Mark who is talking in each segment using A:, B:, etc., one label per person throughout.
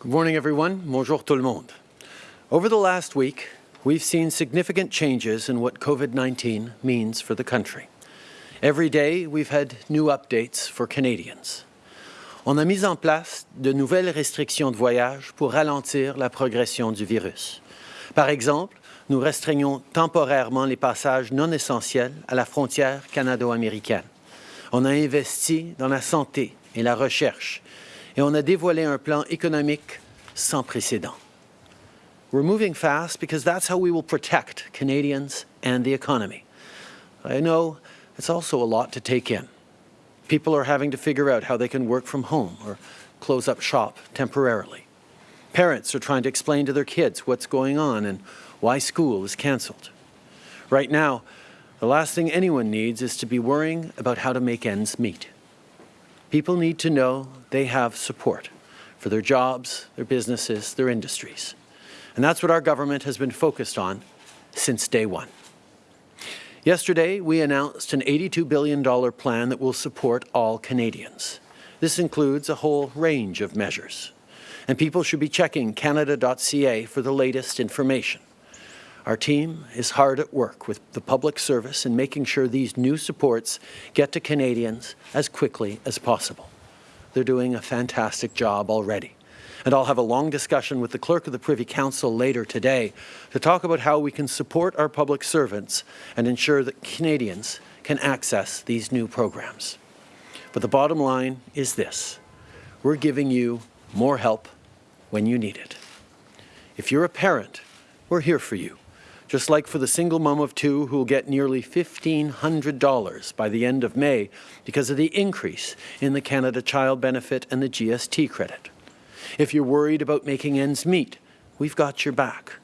A: Good morning, everyone. Bonjour tout le monde. Over the last week, we've seen significant changes in what COVID-19 means for the country. Every day, we've had new updates for Canadians. On a mis en place de nouvelles restrictions de voyage pour ralentir la progression du virus. Par exemple, nous restreignons temporairement les passages non essentiels à la frontière canado-américaine. On a investi dans la santé et la recherche et on a dévoilé un plan économique sans précédent. We're moving fast because that's how we will protect Canadians and the economy. I know it's also a lot to take in. People are having to figure out how they can work from home or close up shop temporarily. Parents are trying to explain to their kids what's going on and why school is cancelled. Right now, the last thing anyone needs is to be worrying about how to make ends meet. People need to know they have support for their jobs, their businesses, their industries. And that's what our government has been focused on since day one. Yesterday, we announced an $82 billion plan that will support all Canadians. This includes a whole range of measures. And people should be checking canada.ca for the latest information. Our team is hard at work with the public service in making sure these new supports get to Canadians as quickly as possible. They're doing a fantastic job already. And I'll have a long discussion with the Clerk of the Privy Council later today to talk about how we can support our public servants and ensure that Canadians can access these new programs. But the bottom line is this. We're giving you more help when you need it. If you're a parent, we're here for you just like for the single mom of two who will get nearly $1,500 by the end of May because of the increase in the Canada Child Benefit and the GST credit. If you're worried about making ends meet, we've got your back.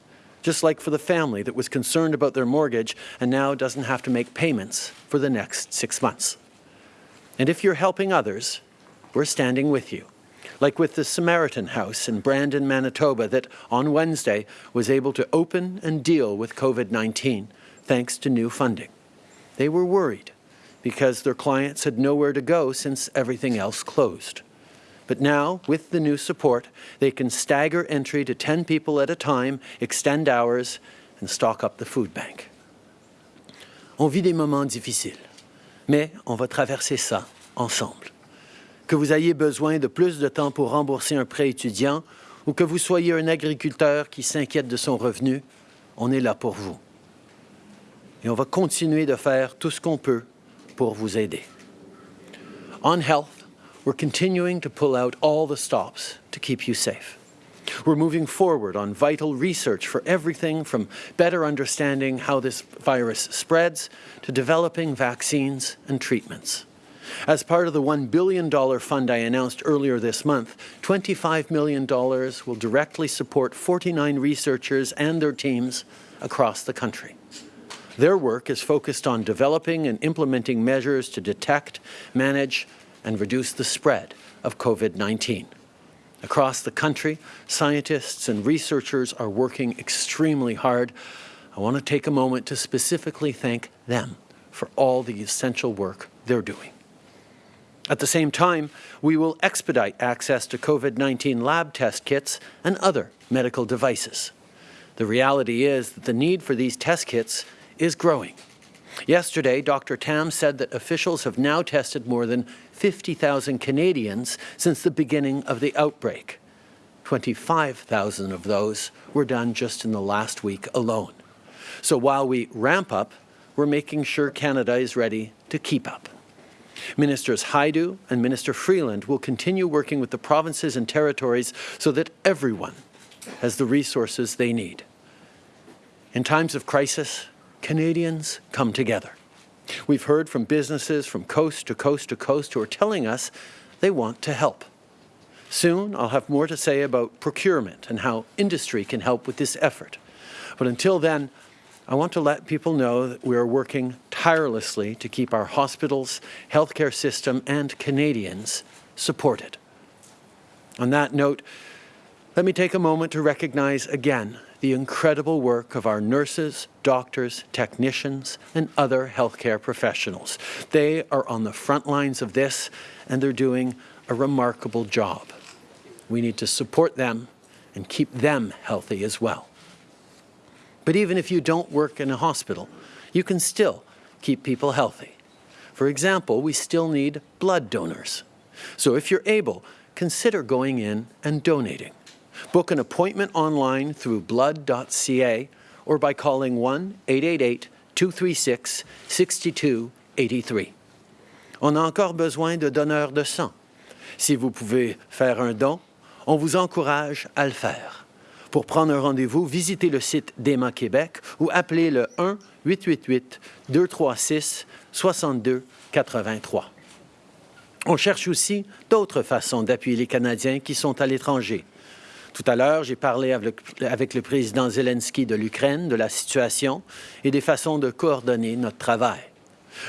A: Just like for the family that was concerned about their mortgage and now doesn't have to make payments for the next six months. And if you're helping others, we're standing with you like with the Samaritan House in Brandon, Manitoba, that on Wednesday was able to open and deal with COVID-19 thanks to new funding. They were worried because their clients had nowhere to go since everything else closed. But now, with the new support, they can stagger entry to 10 people at a time, extend hours, and stock up the food bank. On vit des moments difficiles, mais on va traverser ça ensemble. Que vous ayez besoin de plus de temps pour rembourser un prêt étudiant ou que vous soyez un agriculteur qui s'inquiète de son revenu, on est là pour vous. Et on va continuer de faire tout ce qu'on peut pour vous aider. On health, we're continuing to pull out all the stops to keep you safe. We're moving forward on vital research for everything from better understanding how this virus spreads to developing vaccines and treatments. As part of the $1 billion fund I announced earlier this month, $25 million will directly support 49 researchers and their teams across the country. Their work is focused on developing and implementing measures to detect, manage, and reduce the spread of COVID-19. Across the country, scientists and researchers are working extremely hard. I want to take a moment to specifically thank them for all the essential work they're doing. At the same time, we will expedite access to COVID-19 lab test kits and other medical devices. The reality is that the need for these test kits is growing. Yesterday, Dr. Tam said that officials have now tested more than 50,000 Canadians since the beginning of the outbreak. 25,000 of those were done just in the last week alone. So while we ramp up, we're making sure Canada is ready to keep up. Ministers Hajdu and Minister Freeland will continue working with the provinces and territories so that everyone has the resources they need. In times of crisis, Canadians come together. We've heard from businesses from coast to coast to coast who are telling us they want to help. Soon, I'll have more to say about procurement and how industry can help with this effort. But until then, I want to let people know that we are working tirelessly to keep our hospitals, healthcare system and Canadians supported. On that note, let me take a moment to recognize again the incredible work of our nurses, doctors, technicians, and other healthcare professionals. They are on the front lines of this, and they're doing a remarkable job. we need to support them and keep them healthy as well. But even if you don't work in a hospital, you can still keep people healthy. For example, we still need blood donors. So if you're able, consider going in and donating. Book an appointment online through blood.ca or by calling 1-888-236-6283. On a encore besoin de donneurs de sang. Si vous pouvez faire un don, on vous encourage à le faire. Pour prendre un rendez-vous, visitez le site d'EMA Québec ou appelez le 1-888-236-6283. On cherche aussi d'autres façons d'appuyer les Canadiens qui sont à l'étranger. Tout à l'heure, j'ai parlé avec, le président Zelensky de l'Ukraine de la situation et des façons de coordonner notre travail.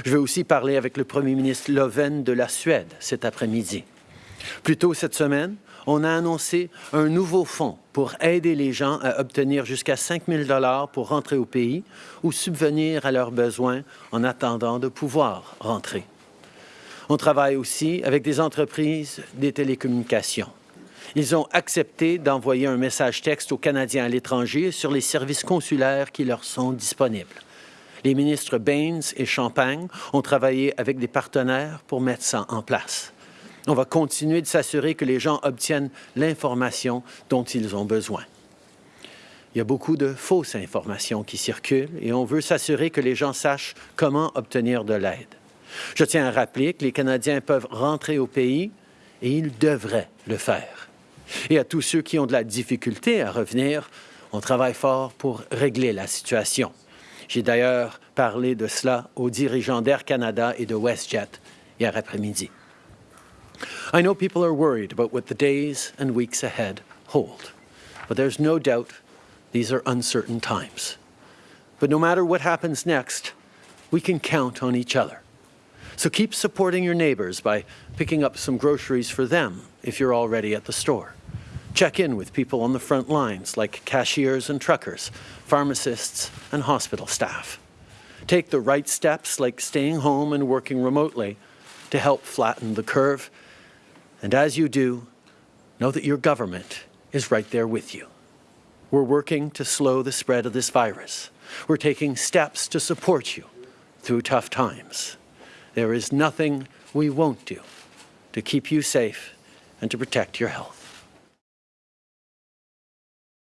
A: Je vais aussi parler avec le premier ministre Löfven de la Suède cet après-midi. Plus tôt cette semaine, on a annoncé un nouveau fonds pour aider les gens à obtenir jusqu'à 5 000 pour rentrer au pays ou subvenir à leurs besoins en attendant de pouvoir rentrer. On travaille aussi avec des entreprises des télécommunications. Ils ont accepté d'envoyer un message texte aux Canadiens à l'étranger sur les services consulaires qui leur sont disponibles. Les ministres Baines et Champagne ont travaillé avec des partenaires pour mettre ça en place. On va continuer de s'assurer que les gens obtiennent l'information dont ils ont besoin. Il y a beaucoup de fausses informations qui circulent et on veut s'assurer que les gens sachent comment obtenir de l'aide. Je tiens à rappeler que les Canadiens peuvent rentrer au pays et ils devraient le faire. Et à tous ceux qui ont de la difficulté à revenir, on travaille fort pour régler la situation. J'ai d'ailleurs parlé de cela aux dirigeants d'Air Canada et de WestJet hier après-midi. I know people are worried about what the days and weeks ahead hold, but there's no doubt these are uncertain times. But no matter what happens next, we can count on each other. So keep supporting your neighbors by picking up some groceries for them if you're already at the store. Check in with people on the front lines like cashiers and truckers, pharmacists and hospital staff. Take the right steps like staying home and working remotely to help flatten the curve. And as you do, know that your government is right there with you. We're working to slow the spread of this virus. We're taking steps to support you through tough times. There is nothing we won't do to keep you safe and to protect your health.